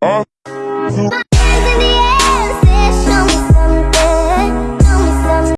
啊。